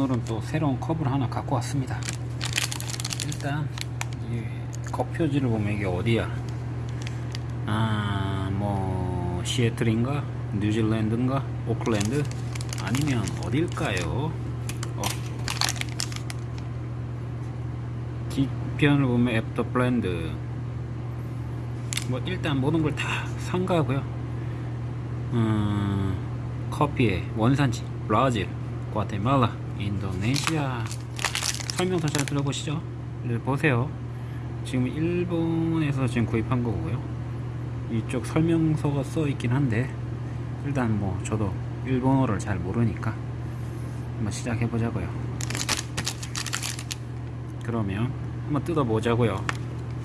오늘은 또 새로운 컵을 하나 갖고 왔습니다. 일단 이 컵표지를 보면 이게 어디야? 아뭐 시애틀인가? 뉴질랜드인가? 오클랜드? 아니면 어딜까요? 어. 뒷편을 보면 After Blend. 뭐 일단 모든 걸 다 상가고요. 음, 커피의 원산지 브라질 과테말라 인도네시아. 설명서 잘 들어보시죠. 네, 보세요. 지금 일본에서 지금 구입한 거고요. 이쪽 설명서가 써 있긴 한데 일단 뭐 저도 일본어를 잘 모르니까 한번 시작해 보자고요. 그러면 한번 뜯어 보자고요.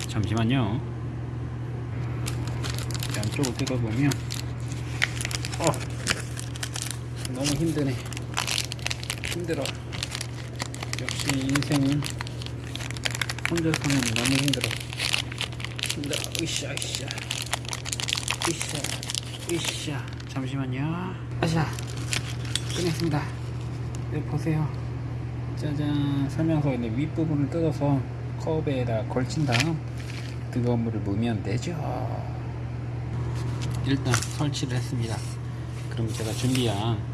잠시만요. 양쪽을 뜯어 보면 어 너무 힘드네 힘들어. 역시 인생은 혼자서는 너무 힘들어. 힘들어. 으쌰 으쌰. 으쌰 으쌰. 잠시만요. 으쌰 끝냈습니다. 여기 보세요. 짜잔. 설명서에 윗부분을 뜯어서 컵에다 걸친 다음 뜨거운 물을 부으면 되죠. 일단 설치를 했습니다. 그럼 제가 준비한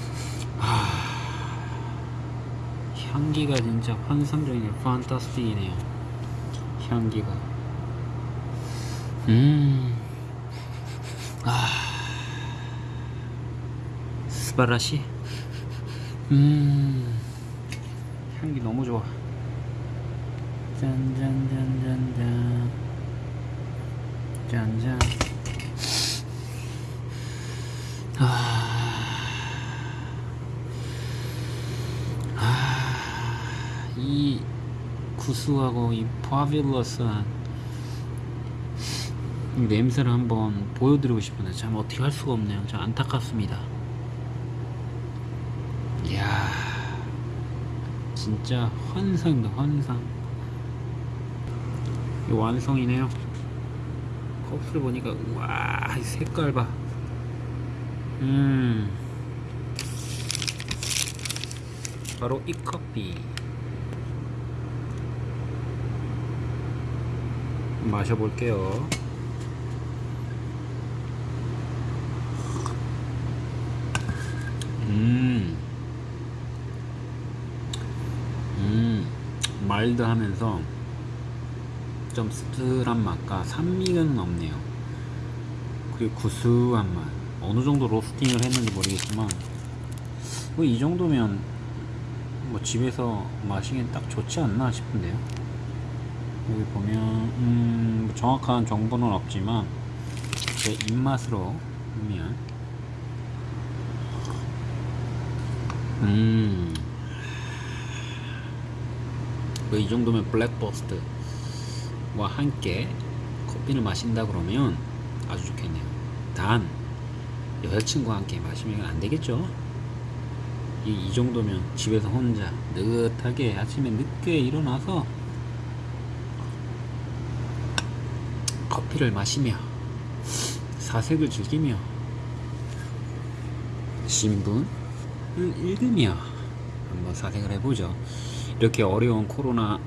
향기가 진짜 환상적이네 판타스틱이네요. 향기가. 음... 아... 스바라시? 음... 향기 너무 좋아. 짠짠짠짠짠. 짠짠 아, 이 구수하고 이 파빌러스한 이 냄새를 한번 보여드리고 싶은데 참 어떻게 할 수가 없네요. 참 안타깝습니다. 이야, 진짜 환상입니다. 환상. 이 완성이네요. 컵을 보니까 우와 이 색깔 봐. 음. 바로 이 커피. 마셔볼게요. 음. 음. 마일드하면서 좀 씁쓸한 맛과 산미는 없네요. 그리고 구수한 맛. 어느 정도 로스팅을 했는지 모르겠지만 뭐 이 정도면 뭐 집에서 마시기엔 딱 좋지 않나 싶은데요. 여기 보면 음, 뭐 정확한 정보는 없지만 제 입맛으로 보면 음. 뭐이 정도면 블랙버스트와 함께 커피를 마신다 그러면 아주 좋겠네요. 단 여자친구와 함께 마시면 안 되겠죠? 이, 이 정도면 집에서 혼자 느긋하게 아침에 늦게 일어나서 커피를 마시며 사색을 즐기며 신문을 읽으며 한번 사색을 해보죠. 이렇게 어려운 코로나가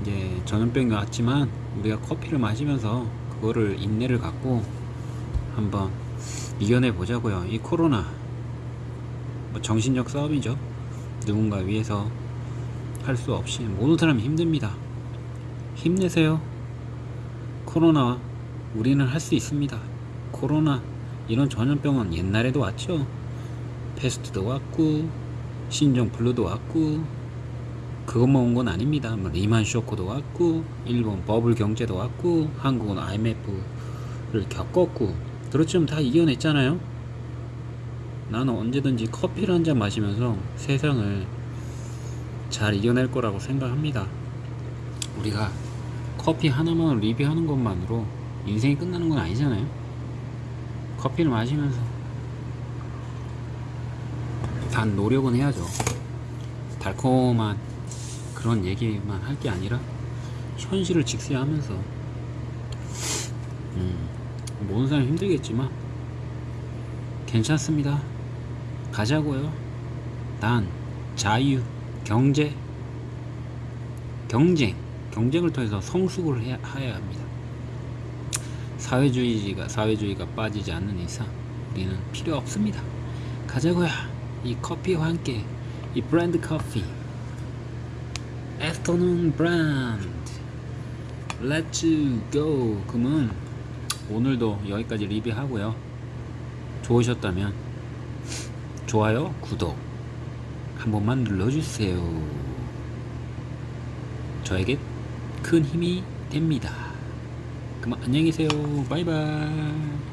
이제 전염병이 왔지만 우리가 커피를 마시면서 그거를 인내를 갖고 한번 이겨내 보자고요. 이 코로나 뭐 정신적 싸움이죠. 누군가 위해서 할 수 없이 모든 사람이 힘듭니다. 힘내세요. 코로나 우리는 할 수 있습니다. 코로나 이런 전염병은 옛날에도 왔죠. 패스트도 왔고 신종 블루도 왔고 그것만 온 건 아닙니다. 뭐 리만 쇼크도 왔고 일본 버블 경제도 왔고 한국은 IMF를 겪었고 그렇지만 다 이겨냈잖아요. 나는 언제든지 커피를 한 잔 마시면서 세상을 잘 이겨낼 거라고 생각합니다. 우리가 커피 하나만 리뷰하는 것만으로 인생이 끝나는 건 아니잖아요. 커피를 마시면서 단 노력은 해야죠. 달콤한 그런 얘기만 할 게 아니라 현실을 직시하면서 음, 모든 사람 힘들겠지만 괜찮습니다. 가자고요. 난 자유, 경제, 경쟁, 경쟁을 통해서 성숙을 해야, 해야 합니다. 사회주의가 사회주의가 빠지지 않는 이상 우리는 필요 없습니다. 가자고요. 이 커피와 함께 이 blend 커피, Afternoon Blend, Let's go. 그러면 오늘도 여기까지 리뷰하고요. 좋으셨다면 좋아요, 구독 한 번만 눌러주세요. 저에게 큰 힘이 됩니다. 그럼 안녕히 계세요. 바이바이.